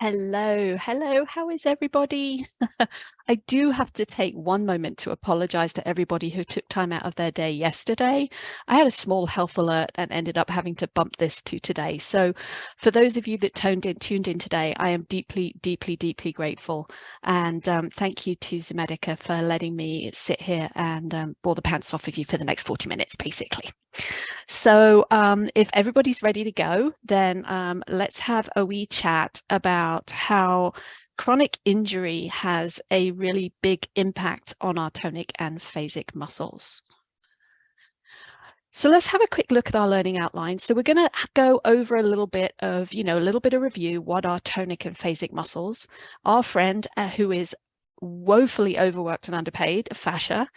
Hello, hello, how is everybody? I do have to take one moment to apologize to everybody who took time out of their day yesterday. I had a small health alert and ended up having to bump this to today. So for those of you that tuned in, tuned in today, I am deeply, deeply, deeply grateful. And um, thank you to Zomedica for letting me sit here and um, bore the pants off of you for the next 40 minutes, basically. So um, if everybody's ready to go, then um, let's have a wee chat about how chronic injury has a really big impact on our tonic and phasic muscles. So let's have a quick look at our learning outline. So we're going to go over a little bit of, you know, a little bit of review, what are tonic and phasic muscles. Our friend uh, who is woefully overworked and underpaid, fascia,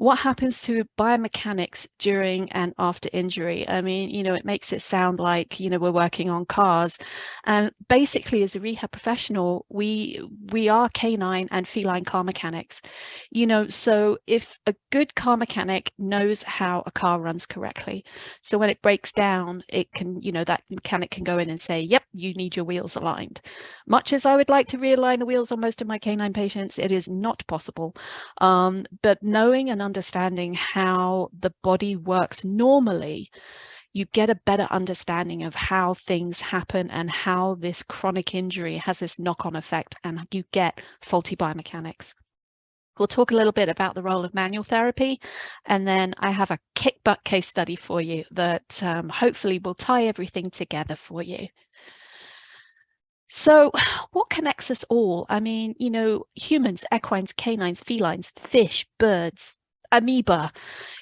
what happens to biomechanics during and after injury? I mean, you know, it makes it sound like, you know, we're working on cars. And basically, as a rehab professional, we we are canine and feline car mechanics. You know, so if a good car mechanic knows how a car runs correctly, so when it breaks down, it can, you know, that mechanic can go in and say, yep, you need your wheels aligned. Much as I would like to realign the wheels on most of my canine patients, it is not possible. Um, but knowing and understanding how the body works normally, you get a better understanding of how things happen and how this chronic injury has this knock-on effect and you get faulty biomechanics. We'll talk a little bit about the role of manual therapy and then I have a kick butt case study for you that um, hopefully will tie everything together for you. So what connects us all? I mean, you know, humans, equines, canines, felines, fish, birds, amoeba,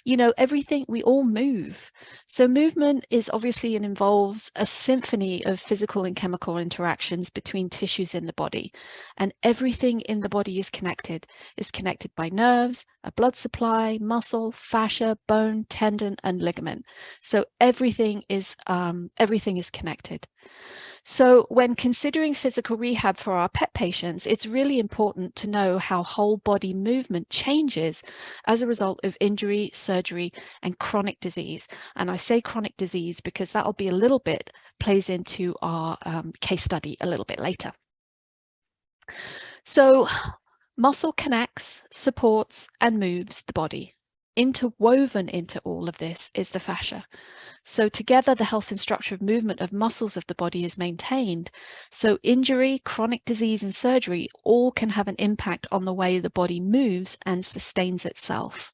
you know, everything, we all move. So movement is obviously and involves a symphony of physical and chemical interactions between tissues in the body. And everything in the body is connected, is connected by nerves, a blood supply, muscle, fascia, bone, tendon, and ligament. So everything is, um, everything is connected. So when considering physical rehab for our pet patients, it's really important to know how whole body movement changes as a result of injury, surgery, and chronic disease. And I say chronic disease because that'll be a little bit plays into our um, case study a little bit later. So muscle connects, supports, and moves the body. Interwoven into all of this is the fascia. So together, the health and structure of movement of muscles of the body is maintained. So injury, chronic disease and surgery all can have an impact on the way the body moves and sustains itself.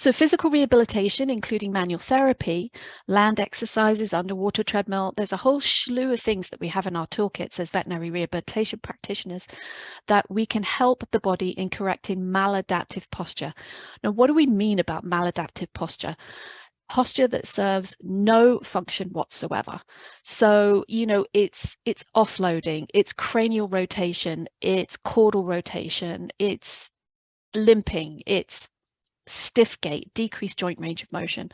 So physical rehabilitation, including manual therapy, land exercises, underwater treadmill, there's a whole slew of things that we have in our toolkits as veterinary rehabilitation practitioners that we can help the body in correcting maladaptive posture. Now, what do we mean about maladaptive posture? posture that serves no function whatsoever. So, you know, it's it's offloading, it's cranial rotation, it's caudal rotation, it's limping, it's stiff gait, decreased joint range of motion.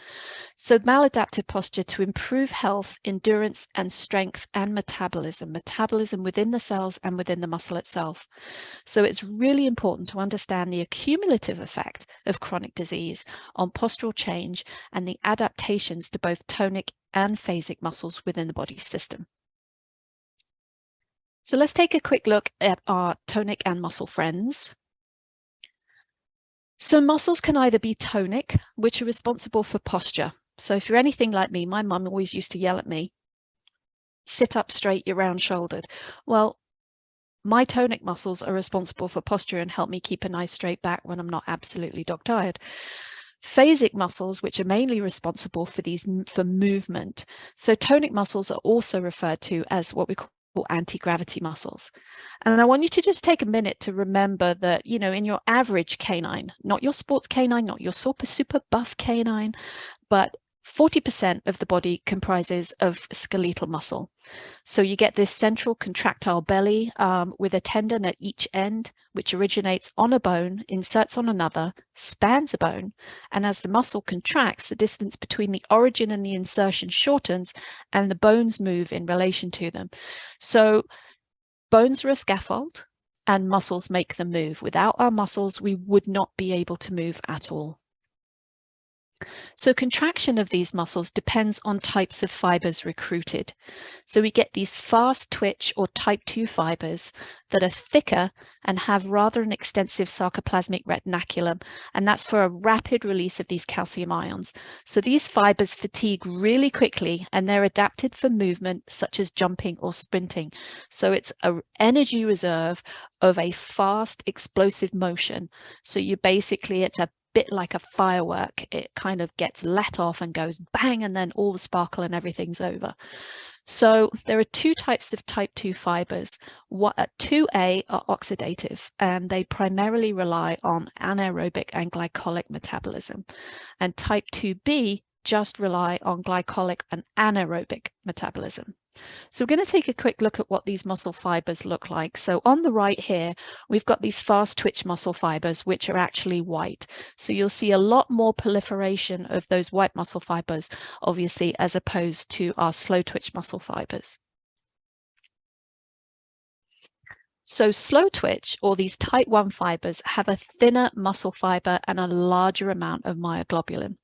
So maladaptive posture to improve health, endurance and strength and metabolism, metabolism within the cells and within the muscle itself. So it's really important to understand the accumulative effect of chronic disease on postural change and the adaptations to both tonic and phasic muscles within the body system. So let's take a quick look at our tonic and muscle friends. So muscles can either be tonic, which are responsible for posture. So if you're anything like me, my mum always used to yell at me, sit up straight, you're round shouldered. Well, my tonic muscles are responsible for posture and help me keep a nice straight back when I'm not absolutely dog tired. Phasic muscles, which are mainly responsible for these for movement. So tonic muscles are also referred to as what we call anti-gravity muscles. And I want you to just take a minute to remember that, you know, in your average canine, not your sports canine, not your super, super buff canine, but 40% of the body comprises of skeletal muscle. So you get this central contractile belly um, with a tendon at each end, which originates on a bone, inserts on another, spans a bone, and as the muscle contracts, the distance between the origin and the insertion shortens and the bones move in relation to them. So bones are a scaffold and muscles make them move. Without our muscles, we would not be able to move at all. So contraction of these muscles depends on types of fibers recruited. So we get these fast twitch or type 2 fibers that are thicker and have rather an extensive sarcoplasmic reticulum, and that's for a rapid release of these calcium ions. So these fibers fatigue really quickly and they're adapted for movement such as jumping or sprinting. So it's an energy reserve of a fast explosive motion. So you basically, it's a bit like a firework. It kind of gets let off and goes bang, and then all the sparkle and everything's over. So there are two types of type 2 fibers. What 2A uh, are oxidative and they primarily rely on anaerobic and glycolic metabolism. And type 2B just rely on glycolic and anaerobic metabolism. So we're going to take a quick look at what these muscle fibers look like. So on the right here, we've got these fast twitch muscle fibers, which are actually white. So you'll see a lot more proliferation of those white muscle fibers, obviously, as opposed to our slow twitch muscle fibers. So slow twitch or these type 1 fibers have a thinner muscle fiber and a larger amount of myoglobulin.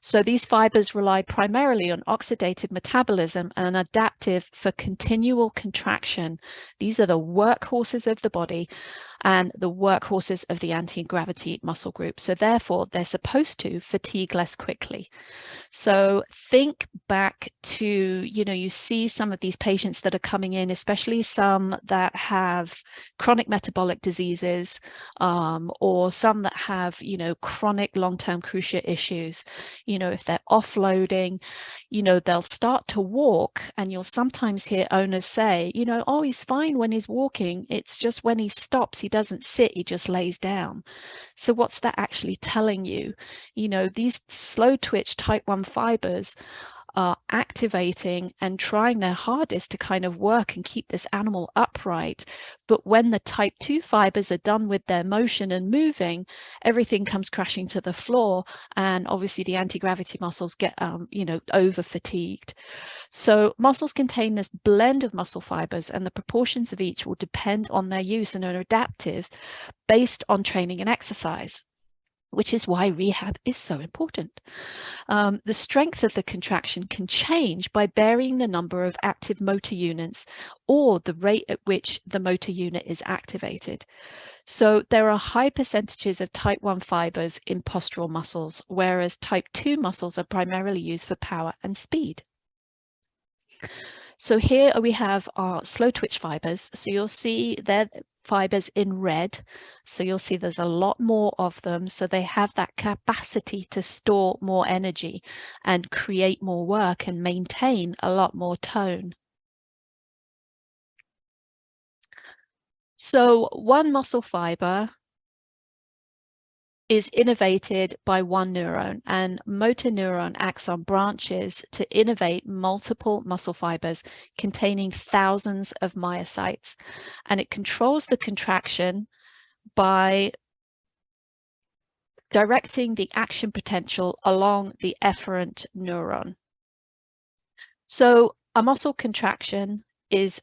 So these fibers rely primarily on oxidative metabolism and an adaptive for continual contraction. These are the workhorses of the body and the workhorses of the anti-gravity muscle group. So therefore, they're supposed to fatigue less quickly. So think back to, you know, you see some of these patients that are coming in, especially some that have chronic metabolic diseases um, or some that have, you know, chronic long-term cruciate issues. You know, if they're offloading, you know, they'll start to walk and you'll sometimes hear owners say, you know, oh, he's fine when he's walking. It's just when he stops, he doesn't sit, he just lays down. So what's that actually telling you? You know, these slow twitch type 1 fibers are activating and trying their hardest to kind of work and keep this animal upright. But when the type 2 fibers are done with their motion and moving, everything comes crashing to the floor. And obviously the anti-gravity muscles get, um, you know, over fatigued. So muscles contain this blend of muscle fibers and the proportions of each will depend on their use and are adaptive based on training and exercise which is why rehab is so important. Um, the strength of the contraction can change by varying the number of active motor units or the rate at which the motor unit is activated. So there are high percentages of type 1 fibers in postural muscles, whereas type 2 muscles are primarily used for power and speed. So here we have our slow twitch fibers. So you'll see they're fibers in red. So you'll see there's a lot more of them. So they have that capacity to store more energy and create more work and maintain a lot more tone. So one muscle fiber is innervated by one neuron and motor neuron acts on branches to innervate multiple muscle fibers containing thousands of myocytes and it controls the contraction by directing the action potential along the efferent neuron. So a muscle contraction is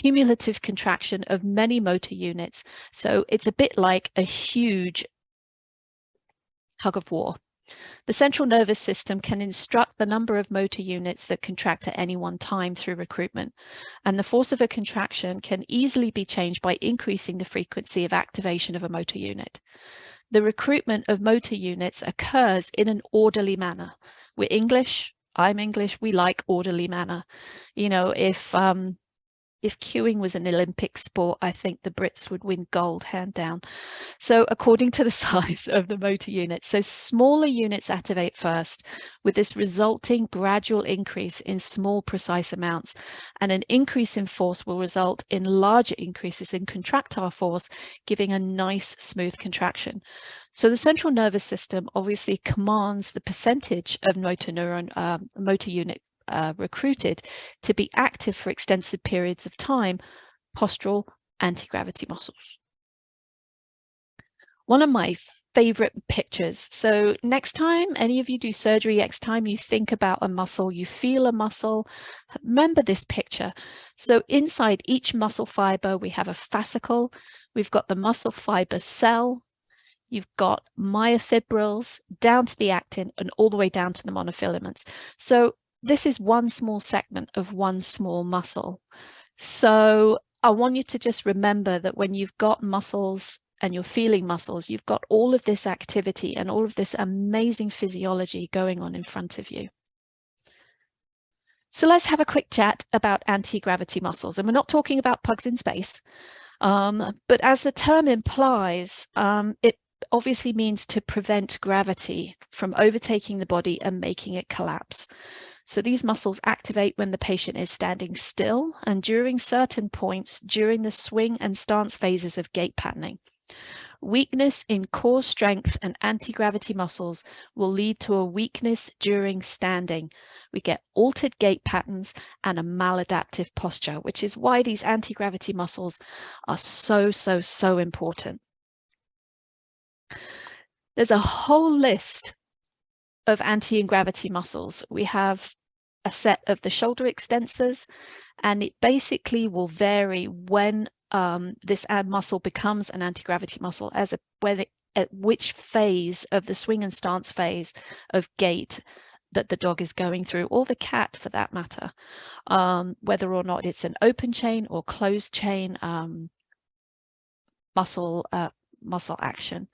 cumulative contraction of many motor units. So it's a bit like a huge tug of war. The central nervous system can instruct the number of motor units that contract at any one time through recruitment, and the force of a contraction can easily be changed by increasing the frequency of activation of a motor unit. The recruitment of motor units occurs in an orderly manner. We're English, I'm English, we like orderly manner. You know, if um, if queuing was an Olympic sport, I think the Brits would win gold hand down. So according to the size of the motor unit, so smaller units activate first with this resulting gradual increase in small precise amounts and an increase in force will result in larger increases in contractile force, giving a nice smooth contraction. So the central nervous system obviously commands the percentage of motor neuron, um, motor unit uh, recruited to be active for extensive periods of time, postural anti-gravity muscles. One of my favorite pictures. So next time any of you do surgery, next time you think about a muscle, you feel a muscle, remember this picture. So inside each muscle fiber, we have a fascicle. We've got the muscle fiber cell. you've got myofibrils down to the actin and all the way down to the monofilaments. So this is one small segment of one small muscle. So I want you to just remember that when you've got muscles and you're feeling muscles, you've got all of this activity and all of this amazing physiology going on in front of you. So let's have a quick chat about anti-gravity muscles. And we're not talking about pugs in space, um, but as the term implies, um, it obviously means to prevent gravity from overtaking the body and making it collapse. So these muscles activate when the patient is standing still and during certain points during the swing and stance phases of gait patterning. Weakness in core strength and anti-gravity muscles will lead to a weakness during standing. We get altered gait patterns and a maladaptive posture, which is why these anti-gravity muscles are so, so, so important. There's a whole list of anti-gravity muscles. We have a set of the shoulder extensors and it basically will vary when um, this muscle becomes an anti-gravity muscle as a whether at which phase of the swing and stance phase of gait that the dog is going through or the cat for that matter um, whether or not it's an open chain or closed chain um, muscle uh, muscle action.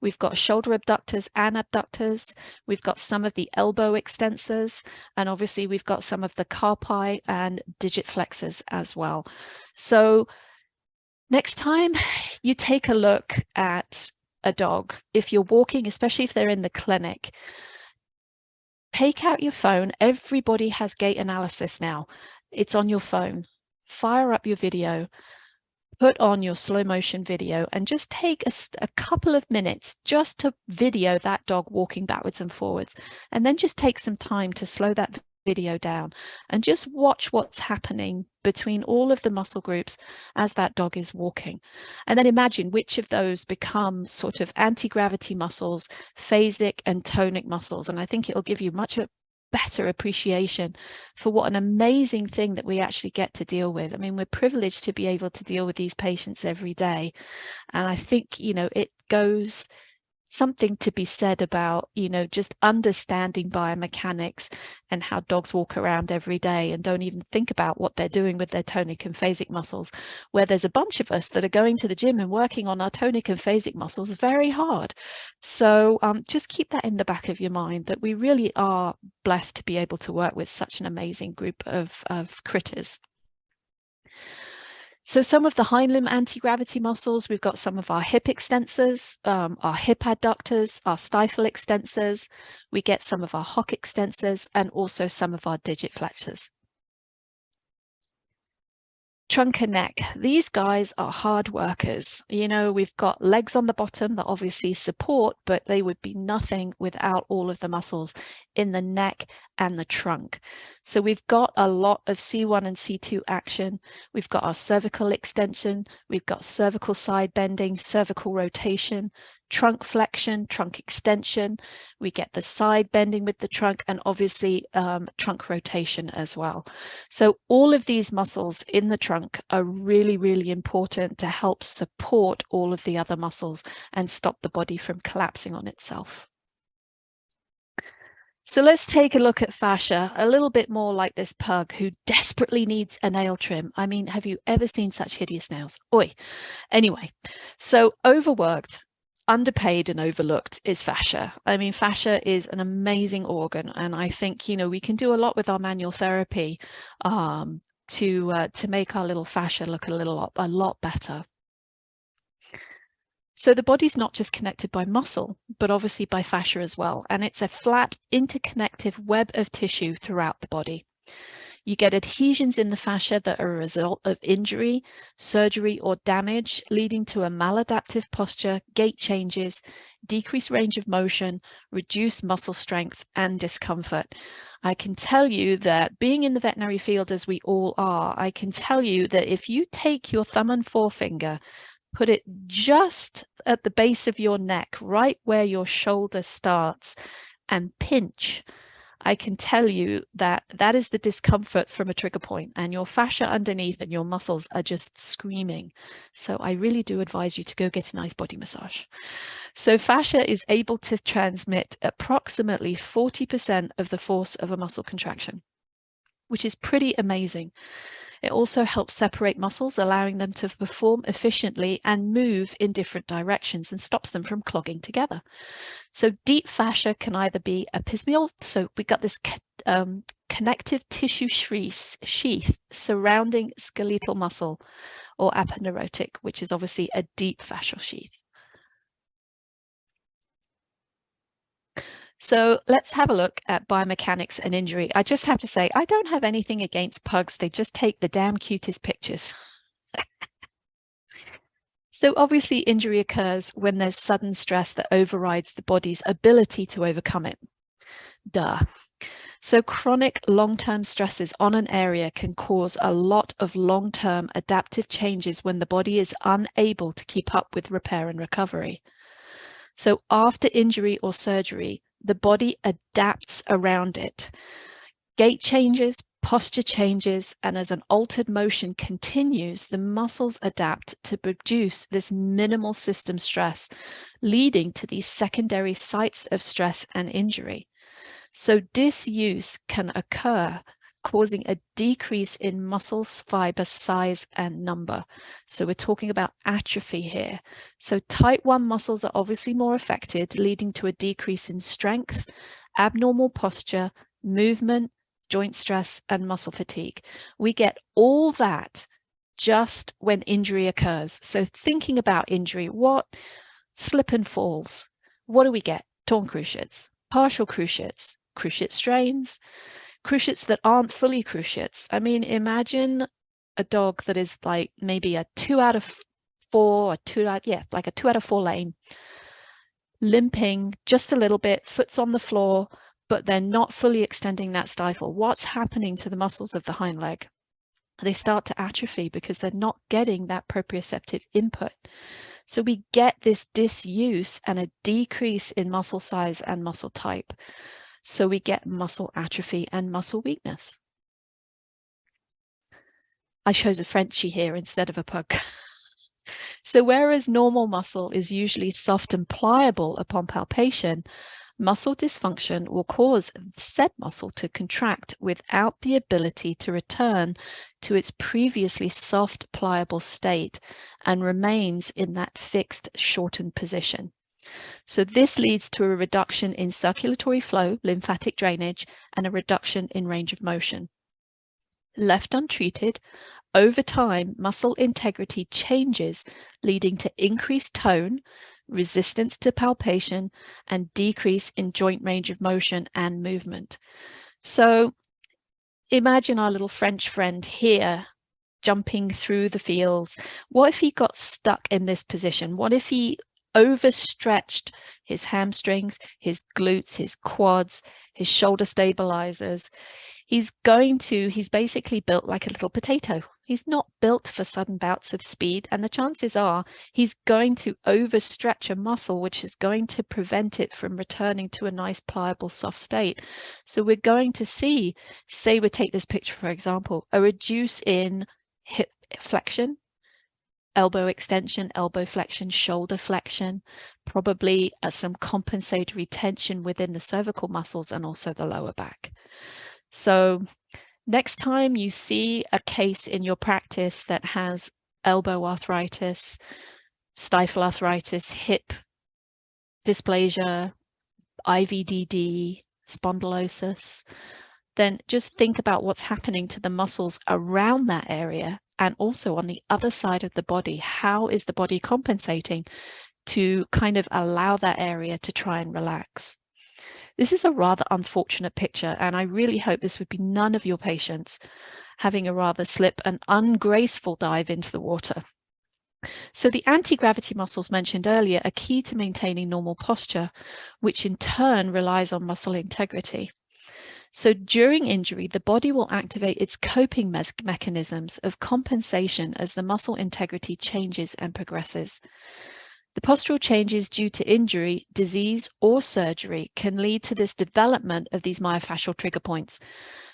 We've got shoulder abductors and abductors. We've got some of the elbow extensors, and obviously we've got some of the carpi and digit flexors as well. So next time you take a look at a dog, if you're walking, especially if they're in the clinic, take out your phone. Everybody has gait analysis now. It's on your phone. Fire up your video put on your slow motion video and just take a, a, couple of minutes just to video that dog walking backwards and forwards. And then just take some time to slow that video down and just watch what's happening between all of the muscle groups as that dog is walking. And then imagine which of those become sort of anti-gravity muscles phasic and tonic muscles. And I think it'll give you much better appreciation for what an amazing thing that we actually get to deal with. I mean, we're privileged to be able to deal with these patients every day. And I think, you know, it goes something to be said about, you know, just understanding biomechanics and how dogs walk around every day and don't even think about what they're doing with their tonic and phasic muscles, where there's a bunch of us that are going to the gym and working on our tonic and phasic muscles very hard. So um, just keep that in the back of your mind that we really are blessed to be able to work with such an amazing group of, of critters. So some of the hind limb anti-gravity muscles, we've got some of our hip extensors, um, our hip adductors, our stifle extensors, we get some of our hock extensors and also some of our digit flexors trunk and neck. These guys are hard workers. You know, we've got legs on the bottom that obviously support, but they would be nothing without all of the muscles in the neck and the trunk. So we've got a lot of C1 and C2 action. We've got our cervical extension. We've got cervical side bending, cervical rotation, trunk flexion, trunk extension. We get the side bending with the trunk and obviously um, trunk rotation as well. So all of these muscles in the trunk are really, really important to help support all of the other muscles and stop the body from collapsing on itself. So let's take a look at fascia, a little bit more like this pug who desperately needs a nail trim. I mean, have you ever seen such hideous nails? Oi. Anyway, so overworked, underpaid and overlooked is fascia. I mean, fascia is an amazing organ, and I think you know we can do a lot with our manual therapy um, to uh, to make our little fascia look a little a lot better. So the body's not just connected by muscle, but obviously by fascia as well, and it's a flat interconnective web of tissue throughout the body. You get adhesions in the fascia that are a result of injury, surgery, or damage, leading to a maladaptive posture, gait changes, decreased range of motion, reduced muscle strength, and discomfort. I can tell you that being in the veterinary field as we all are, I can tell you that if you take your thumb and forefinger, put it just at the base of your neck, right where your shoulder starts, and pinch, I can tell you that that is the discomfort from a trigger point and your fascia underneath and your muscles are just screaming. So I really do advise you to go get a nice body massage. So fascia is able to transmit approximately 40% of the force of a muscle contraction, which is pretty amazing. It also helps separate muscles, allowing them to perform efficiently and move in different directions and stops them from clogging together. So deep fascia can either be epimysial, so we've got this um, connective tissue sheath surrounding skeletal muscle, or aponeurotic, which is obviously a deep fascial sheath. So let's have a look at biomechanics and injury. I just have to say, I don't have anything against pugs. They just take the damn cutest pictures. so obviously injury occurs when there's sudden stress that overrides the body's ability to overcome it. Duh. So chronic long-term stresses on an area can cause a lot of long-term adaptive changes when the body is unable to keep up with repair and recovery. So after injury or surgery, the body adapts around it. Gait changes, posture changes, and as an altered motion continues, the muscles adapt to produce this minimal system stress, leading to these secondary sites of stress and injury. So disuse can occur causing a decrease in muscle fiber size and number. So we're talking about atrophy here. So type 1 muscles are obviously more affected, leading to a decrease in strength, abnormal posture, movement, joint stress, and muscle fatigue. We get all that just when injury occurs. So thinking about injury, what slip and falls, what do we get? Torn cruciates, partial cruciates, cruciate strains, cruciates that aren't fully cruciates. I mean, imagine a dog that is like maybe a two out of four, a two out, yeah, like a two out of four lane, limping just a little bit, foot's on the floor, but they're not fully extending that stifle. What's happening to the muscles of the hind leg? They start to atrophy because they're not getting that proprioceptive input. So we get this disuse and a decrease in muscle size and muscle type. So we get muscle atrophy and muscle weakness. I chose a Frenchie here instead of a pug. so whereas normal muscle is usually soft and pliable upon palpation, muscle dysfunction will cause said muscle to contract without the ability to return to its previously soft, pliable state and remains in that fixed, shortened position. So this leads to a reduction in circulatory flow, lymphatic drainage, and a reduction in range of motion. Left untreated, over time, muscle integrity changes, leading to increased tone, resistance to palpation, and decrease in joint range of motion and movement. So imagine our little French friend here jumping through the fields. What if he got stuck in this position? What if he overstretched his hamstrings, his glutes, his quads, his shoulder stabilizers. He's going to, he's basically built like a little potato. He's not built for sudden bouts of speed. And the chances are he's going to overstretch a muscle, which is going to prevent it from returning to a nice, pliable, soft state. So we're going to see, say we take this picture, for example, a reduce in hip flexion, elbow extension, elbow flexion, shoulder flexion, probably uh, some compensatory tension within the cervical muscles and also the lower back. So next time you see a case in your practice that has elbow arthritis, stifle arthritis, hip dysplasia, IVDD, spondylosis, then just think about what's happening to the muscles around that area and also on the other side of the body, how is the body compensating to kind of allow that area to try and relax? This is a rather unfortunate picture, and I really hope this would be none of your patients having a rather slip and ungraceful dive into the water. So the anti-gravity muscles mentioned earlier are key to maintaining normal posture, which in turn relies on muscle integrity. So during injury, the body will activate its coping me mechanisms of compensation as the muscle integrity changes and progresses. The postural changes due to injury, disease, or surgery can lead to this development of these myofascial trigger points.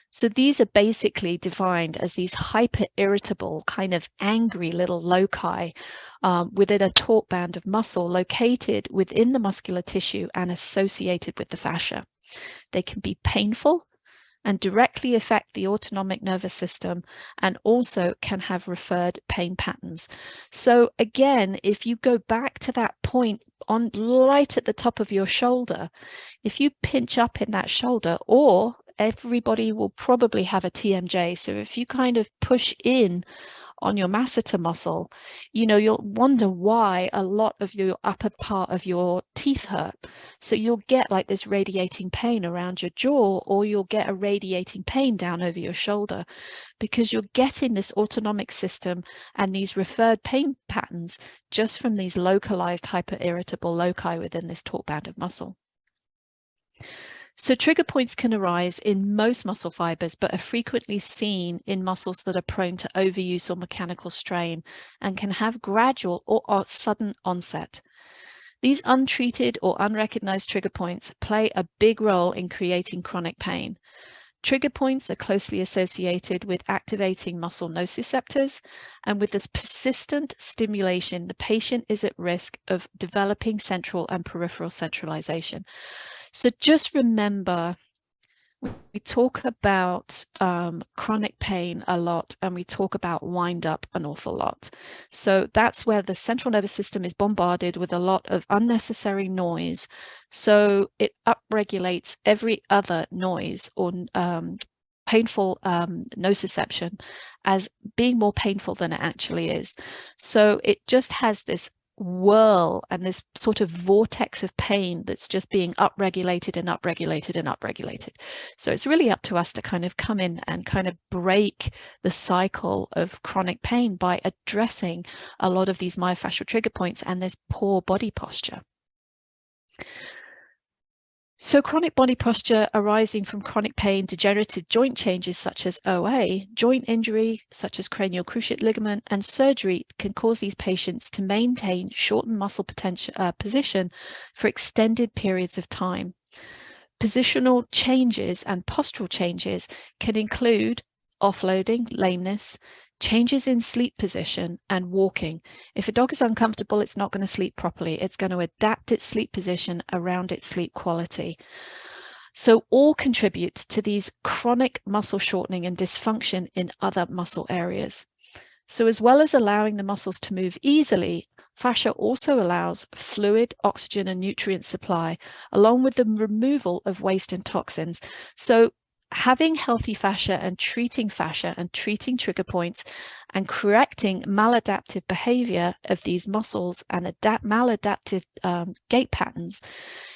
So these are basically defined as these hyper irritable, kind of angry little loci um, within a taut band of muscle located within the muscular tissue and associated with the fascia. They can be painful and directly affect the autonomic nervous system and also can have referred pain patterns. So again, if you go back to that point on right at the top of your shoulder, if you pinch up in that shoulder or everybody will probably have a TMJ. So if you kind of push in on your masseter muscle, you know, you'll wonder why a lot of your upper part of your teeth hurt. So you'll get like this radiating pain around your jaw, or you'll get a radiating pain down over your shoulder because you're getting this autonomic system and these referred pain patterns just from these localized hyperirritable loci within this taut band of muscle. So trigger points can arise in most muscle fibers, but are frequently seen in muscles that are prone to overuse or mechanical strain and can have gradual or, sudden onset. These untreated or unrecognized trigger points play a big role in creating chronic pain. Trigger points are closely associated with activating muscle nociceptors, and with this persistent stimulation, the patient is at risk of developing central and peripheral centralization. So just remember, we talk about um, chronic pain a lot and we talk about wind up an awful lot. So that's where the central nervous system is bombarded with a lot of unnecessary noise. So it upregulates every other noise or um, painful um, nociception as being more painful than it actually is. So it just has this whirl and this sort of vortex of pain that's just being upregulated and upregulated and upregulated. So it's really up to us to kind of come in and kind of break the cycle of chronic pain by addressing a lot of these myofascial trigger points and this poor body posture. So chronic body posture arising from chronic pain, degenerative joint changes such as OA, joint injury such as cranial cruciate ligament and surgery can cause these patients to maintain shortened muscle uh, position for extended periods of time. Positional changes and postural changes can include offloading, lameness, changes in sleep position and walking. If a dog is uncomfortable, it's not going to sleep properly. It's going to adapt its sleep position around its sleep quality. So all contribute to these chronic muscle shortening and dysfunction in other muscle areas. So as well as allowing the muscles to move easily, fascia also allows fluid, oxygen and nutrient supply, along with the removal of waste and toxins. So having healthy fascia and treating fascia and treating trigger points and correcting maladaptive behavior of these muscles and adapt maladaptive um, gait patterns,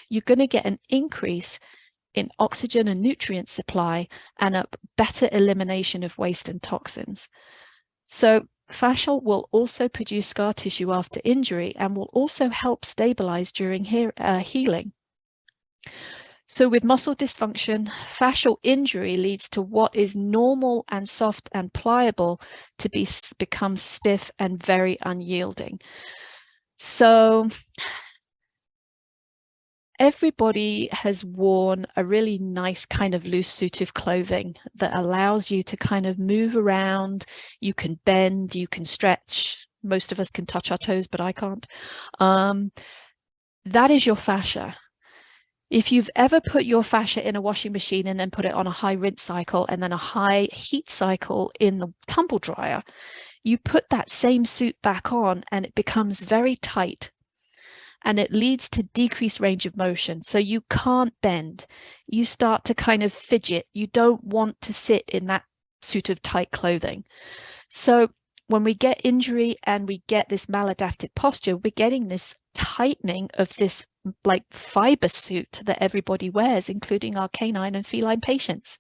you're going to get an increase in oxygen and nutrient supply and a better elimination of waste and toxins. So fascial will also produce scar tissue after injury and will also help stabilize during he uh, healing. So with muscle dysfunction, fascial injury leads to what is normal and soft and pliable to be become stiff and very unyielding. So everybody has worn a really nice kind of loose suit of clothing that allows you to kind of move around. You can bend, you can stretch. Most of us can touch our toes, but I can't. Um, that is your fascia. If you've ever put your fascia in a washing machine and then put it on a high rinse cycle and then a high heat cycle in the tumble dryer, you put that same suit back on and it becomes very tight and it leads to decreased range of motion. So you can't bend. You start to kind of fidget. You don't want to sit in that suit of tight clothing. So when we get injury and we get this maladaptive posture, we're getting this tightening of this like fiber suit that everybody wears, including our canine and feline patients.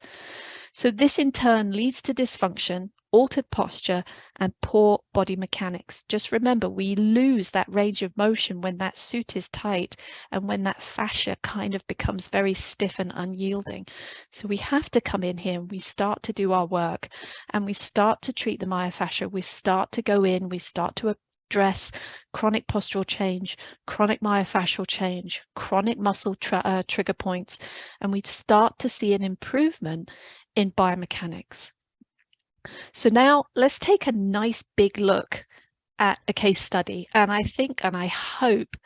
So this in turn leads to dysfunction, altered posture and poor body mechanics. Just remember, we lose that range of motion when that suit is tight and when that fascia kind of becomes very stiff and unyielding. So we have to come in here and we start to do our work and we start to treat the myofascia. We start to go in, we start to address chronic postural change, chronic myofascial change, chronic muscle uh, trigger points, and we start to see an improvement in biomechanics. So now let's take a nice big look at a case study. And I think and I hope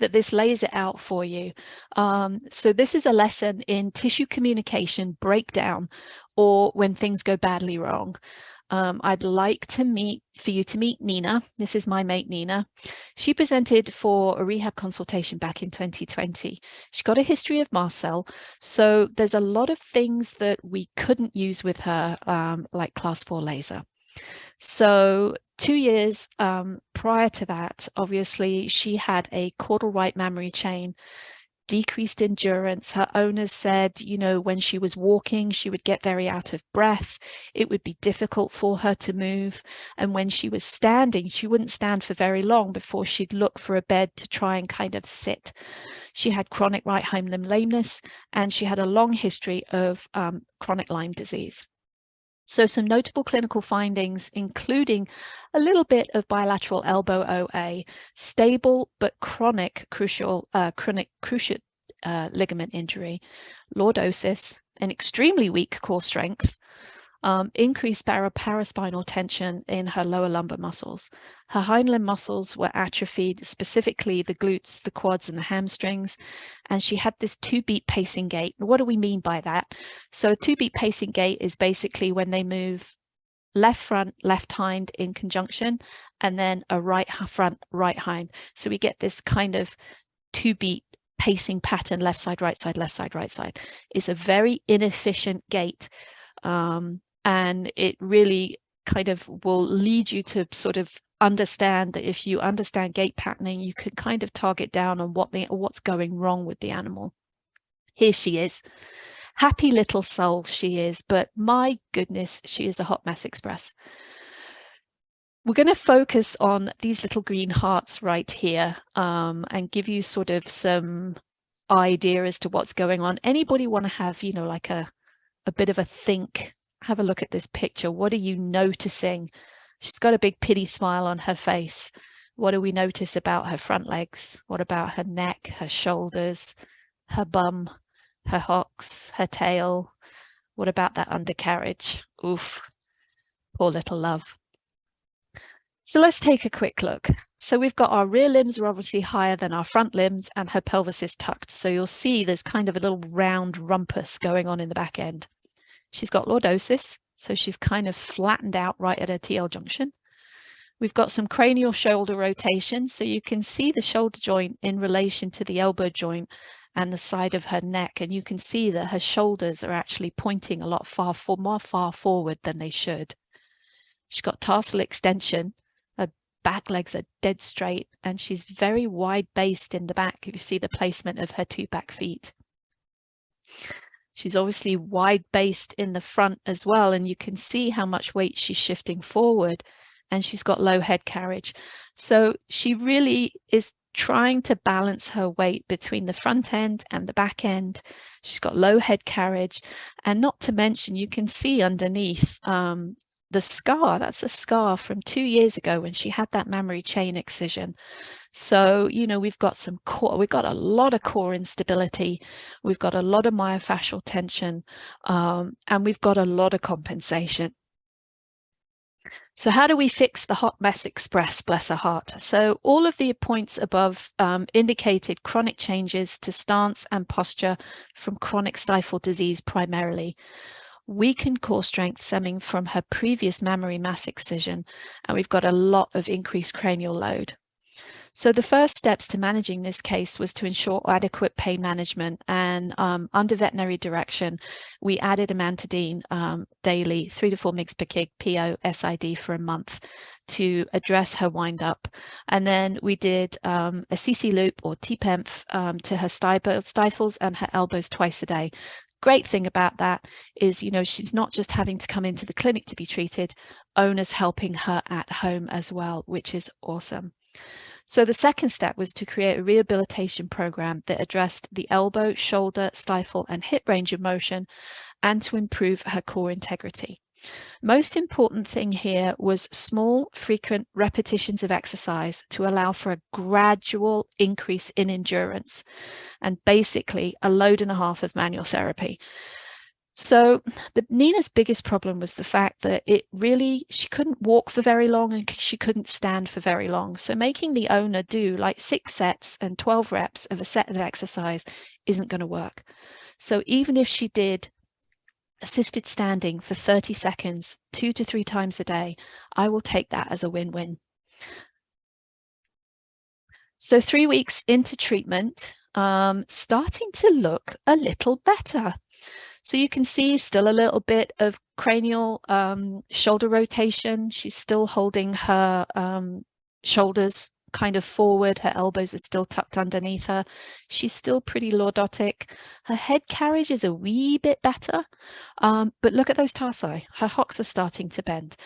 that this lays it out for you. Um, so this is a lesson in tissue communication breakdown or when things go badly wrong. Um, I'd like to meet for you to meet Nina. This is my mate Nina. She presented for a rehab consultation back in 2020. She got a history of mast cell. so there's a lot of things that we couldn't use with her, um, like class four laser. So two years um, prior to that, obviously, she had a caudal right mammary chain decreased endurance. Her owners said, you know, when she was walking, she would get very out of breath. It would be difficult for her to move. And when she was standing, she wouldn't stand for very long before she'd look for a bed to try and kind of sit. She had chronic right hind limb lameness, and she had a long history of um, chronic Lyme disease. So some notable clinical findings, including a little bit of bilateral elbow OA, stable but chronic crucial, uh, chronic cruciate uh, ligament injury, lordosis, an extremely weak core strength, um, increased paraspinal tension in her lower lumbar muscles. Her hind limb muscles were atrophied, specifically the glutes, the quads, and the hamstrings. And she had this two beat pacing gait. What do we mean by that? So, a two beat pacing gait is basically when they move left front, left hind in conjunction, and then a right front, right hind. So, we get this kind of two beat pacing pattern left side, right side, left side, right side. It's a very inefficient gait. Um, and it really kind of will lead you to sort of understand that if you understand gait patterning, you can kind of target down on what the what's going wrong with the animal. Here she is. Happy little soul she is, but my goodness, she is a hot mess express. We're going to focus on these little green hearts right here um, and give you sort of some idea as to what's going on. Anybody want to have, you know, like a, a bit of a think have a look at this picture. What are you noticing? She's got a big pity smile on her face. What do we notice about her front legs? What about her neck, her shoulders, her bum, her hocks, her tail? What about that undercarriage? Oof, poor little love. So let's take a quick look. So we've got our rear limbs are obviously higher than our front limbs and her pelvis is tucked. So you'll see there's kind of a little round rumpus going on in the back end. She's got lordosis, so she's kind of flattened out right at her TL junction. We've got some cranial shoulder rotation, so you can see the shoulder joint in relation to the elbow joint and the side of her neck, and you can see that her shoulders are actually pointing a lot far for more far forward than they should. She's got tarsal extension, her back legs are dead straight, and she's very wide based in the back if you see the placement of her two back feet. She's obviously wide based in the front as well. And you can see how much weight she's shifting forward and she's got low head carriage. So she really is trying to balance her weight between the front end and the back end. She's got low head carriage and not to mention you can see underneath um, the scar, that's a scar from two years ago when she had that mammary chain excision. So, you know, we've got some core, we've got a lot of core instability, we've got a lot of myofascial tension, um, and we've got a lot of compensation. So how do we fix the hot mess express, bless her heart? So all of the points above um, indicated chronic changes to stance and posture from chronic stifle disease primarily weakened core strength stemming from her previous mammary mass excision, and we've got a lot of increased cranial load. So the first steps to managing this case was to ensure adequate pain management and um, under veterinary direction, we added amantadine um, daily, three to four mg per kg PO SID for a month to address her wind up. And then we did um, Assisi Loop or TPEMF um, to her stifles and her elbows twice a day great thing about that is, you know, she's not just having to come into the clinic to be treated, owners helping her at home as well, which is awesome. So the second step was to create a rehabilitation program that addressed the elbow, shoulder, stifle and hip range of motion and to improve her core integrity. Most important thing here was small, frequent repetitions of exercise to allow for a gradual increase in endurance and basically a load and a half of manual therapy. So the, Nina's biggest problem was the fact that it really, she couldn't walk for very long and she couldn't stand for very long. So making the owner do like six sets and 12 reps of a set of exercise isn't going to work. So even if she did assisted standing for 30 seconds, two to three times a day, I will take that as a win-win. So three weeks into treatment, um, starting to look a little better. So you can see still a little bit of cranial um, shoulder rotation. She's still holding her um, shoulders kind of forward. Her elbows are still tucked underneath her. She's still pretty lordotic. Her head carriage is a wee bit better, um, but look at those tarsi. Her hocks are starting to bend.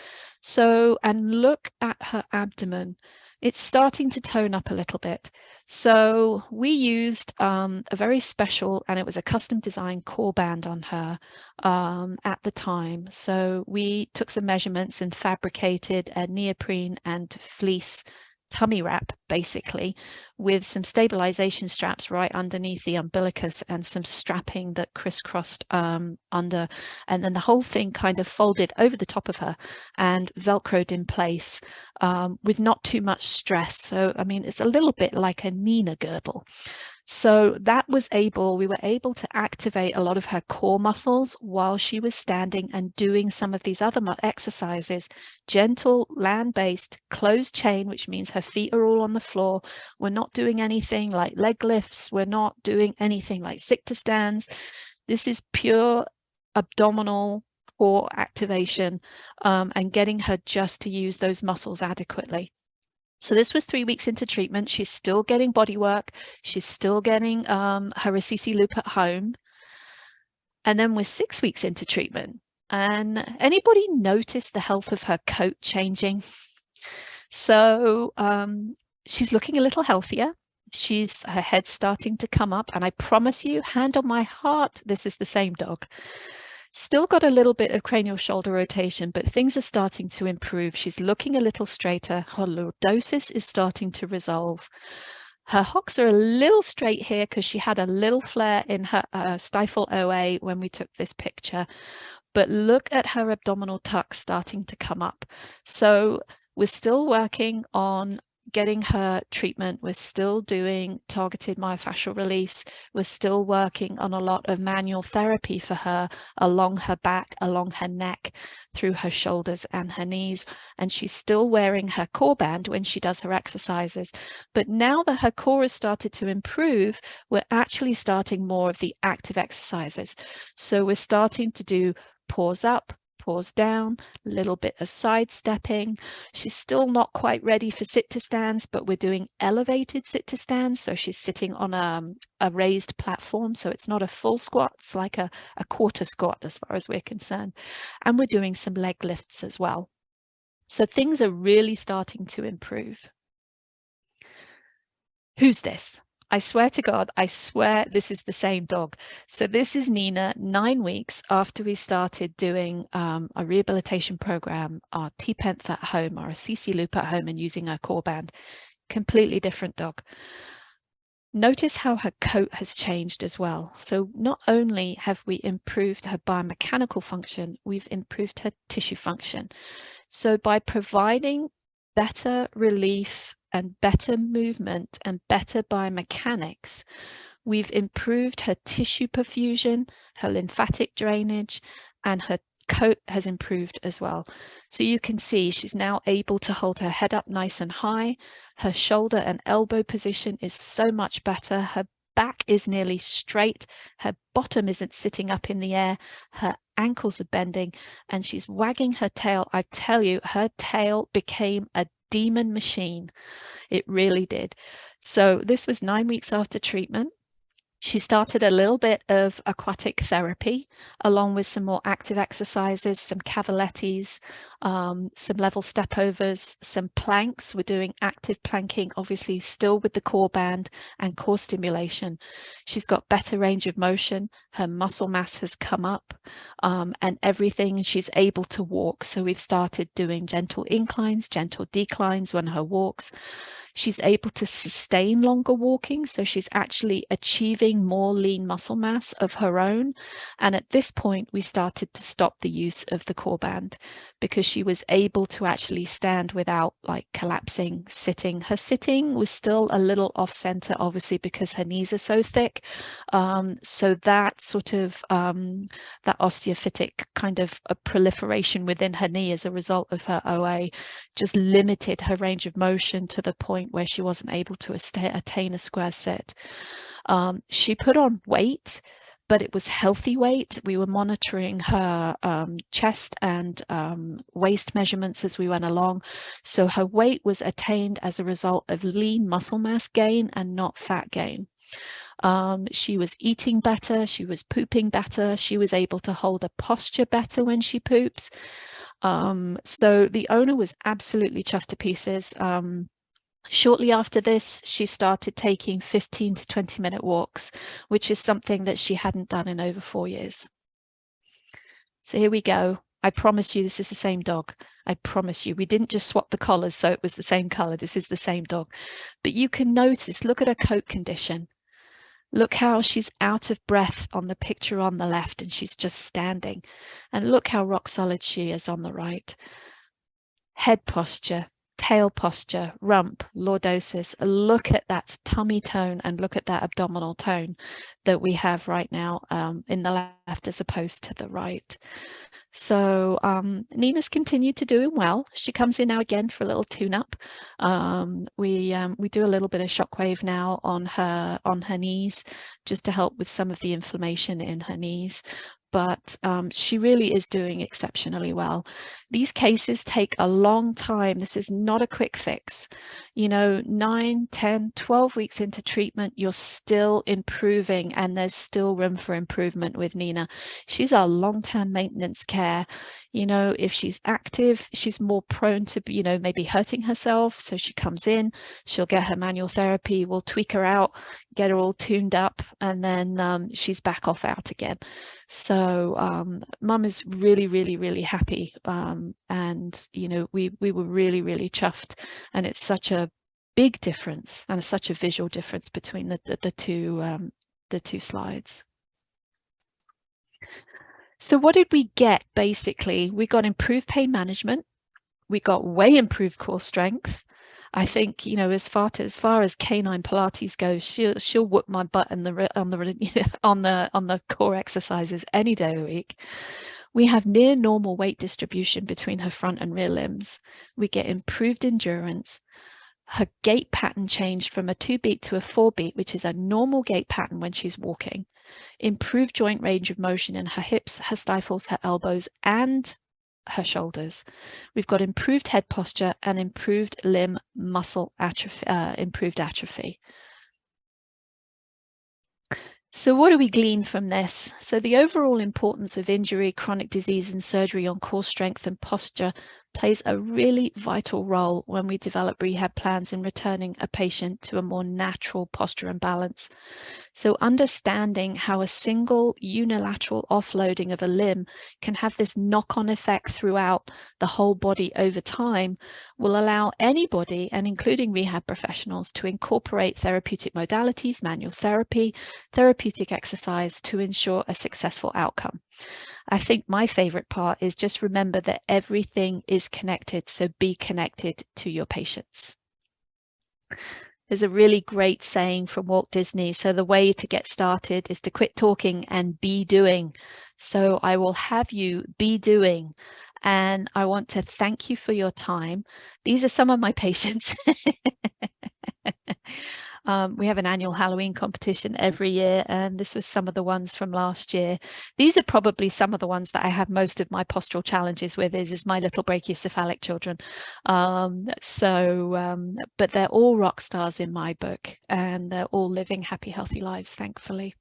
So, and look at her abdomen. It's starting to tone up a little bit. So we used um, a very special, and it was a custom designed core band on her um, at the time. So we took some measurements and fabricated a neoprene and fleece tummy wrap basically with some stabilization straps right underneath the umbilicus and some strapping that crisscrossed um, under. And then the whole thing kind of folded over the top of her and velcroed in place um, with not too much stress. So I mean it's a little bit like a Nina girdle so that was able, we were able to activate a lot of her core muscles while she was standing and doing some of these other exercises, gentle land-based closed chain, which means her feet are all on the floor. We're not doing anything like leg lifts. We're not doing anything like sit to stands. This is pure abdominal core activation um, and getting her just to use those muscles adequately. So this was three weeks into treatment. She's still getting body work. She's still getting um, her Assisi loop at home. And then we're six weeks into treatment. And anybody notice the health of her coat changing? So um, she's looking a little healthier. She's her head starting to come up. And I promise you, hand on my heart, this is the same dog. Still got a little bit of cranial shoulder rotation, but things are starting to improve. She's looking a little straighter. Her lordosis is starting to resolve. Her hocks are a little straight here because she had a little flare in her uh, stifle OA when we took this picture. But look at her abdominal tuck starting to come up. So we're still working on getting her treatment. We're still doing targeted myofascial release. We're still working on a lot of manual therapy for her along her back, along her neck, through her shoulders and her knees. And she's still wearing her core band when she does her exercises. But now that her core has started to improve, we're actually starting more of the active exercises. So we're starting to do paws up, paws down, a little bit of sidestepping. She's still not quite ready for sit to stands, but we're doing elevated sit to stands. So she's sitting on a, a raised platform. So it's not a full squat, it's like a, a quarter squat as far as we're concerned. And we're doing some leg lifts as well. So things are really starting to improve. Who's this? I swear to God, I swear this is the same dog. So this is Nina nine weeks after we started doing um, a rehabilitation program, our T-Penth at home, our Assisi loop at home and using our core band. Completely different dog. Notice how her coat has changed as well. So not only have we improved her biomechanical function, we've improved her tissue function. So by providing better relief and better movement and better biomechanics, we've improved her tissue perfusion, her lymphatic drainage, and her coat has improved as well. So you can see she's now able to hold her head up nice and high. Her shoulder and elbow position is so much better. Her back is nearly straight. Her bottom isn't sitting up in the air. Her ankles are bending and she's wagging her tail. I tell you, her tail became a demon machine. It really did. So this was nine weeks after treatment. She started a little bit of aquatic therapy along with some more active exercises, some cavalettis, um, some level step overs, some planks. We're doing active planking, obviously still with the core band and core stimulation. She's got better range of motion. Her muscle mass has come up um, and everything she's able to walk. So we've started doing gentle inclines, gentle declines when her walks. She's able to sustain longer walking, so she's actually achieving more lean muscle mass of her own. And at this point, we started to stop the use of the core band because she was able to actually stand without like collapsing, sitting. Her sitting was still a little off center, obviously, because her knees are so thick. Um, so that sort of um, that osteophytic kind of a proliferation within her knee as a result of her OA just limited her range of motion to the point point where she wasn't able to attain a square sit. Um, she put on weight, but it was healthy weight. We were monitoring her um, chest and um, waist measurements as we went along. So her weight was attained as a result of lean muscle mass gain and not fat gain. Um, she was eating better, she was pooping better, she was able to hold a posture better when she poops. Um, so the owner was absolutely chuffed to pieces. Um, Shortly after this, she started taking 15 to 20 minute walks, which is something that she hadn't done in over four years. So here we go. I promise you this is the same dog. I promise you. We didn't just swap the collars so it was the same color. This is the same dog. But you can notice, look at her coat condition. Look how she's out of breath on the picture on the left and she's just standing. And look how rock solid she is on the right. Head posture, tail posture, rump, lordosis, look at that tummy tone and look at that abdominal tone that we have right now um, in the left as opposed to the right. So um, Nina's continued to doing well. She comes in now again for a little tune-up. Um, we um, we do a little bit of shockwave now on her on her knees, just to help with some of the inflammation in her knees but um, she really is doing exceptionally well. These cases take a long time. This is not a quick fix. You know, 9, 10, 12 weeks into treatment, you're still improving and there's still room for improvement with Nina. She's our long-term maintenance care. You know if she's active she's more prone to you know maybe hurting herself. So she comes in she'll get her manual therapy we'll tweak her out get her all tuned up and then um, she's back off out again. So um, mum is really really really happy um, and you know we we were really really chuffed and it's such a big difference and such a visual difference between the the, the two um, the two slides so what did we get basically? We got improved pain management. We got way improved core strength. I think, you know, as far to, as far as canine Pilates goes, she'll she'll whoop my butt in the on the on the on the core exercises any day of the week. We have near normal weight distribution between her front and rear limbs. We get improved endurance. Her gait pattern changed from a two beat to a four beat, which is a normal gait pattern when she's walking improved joint range of motion in her hips, her stifles, her elbows, and her shoulders. We've got improved head posture and improved limb muscle atrophy, uh, improved atrophy. So what do we glean from this? So the overall importance of injury, chronic disease and surgery on core strength and posture plays a really vital role when we develop rehab plans in returning a patient to a more natural posture and balance. So understanding how a single unilateral offloading of a limb can have this knock-on effect throughout the whole body over time will allow anybody, and including rehab professionals, to incorporate therapeutic modalities, manual therapy, therapeutic exercise to ensure a successful outcome. I think my favorite part is just remember that everything is connected, so be connected to your patients. There's a really great saying from Walt Disney. So the way to get started is to quit talking and be doing. So I will have you be doing. And I want to thank you for your time. These are some of my patients. Um, we have an annual Halloween competition every year, and this was some of the ones from last year. These are probably some of the ones that I have most of my postural challenges with is, is my little brachycephalic children. Um, so, um, but they're all rock stars in my book, and they're all living happy, healthy lives, thankfully.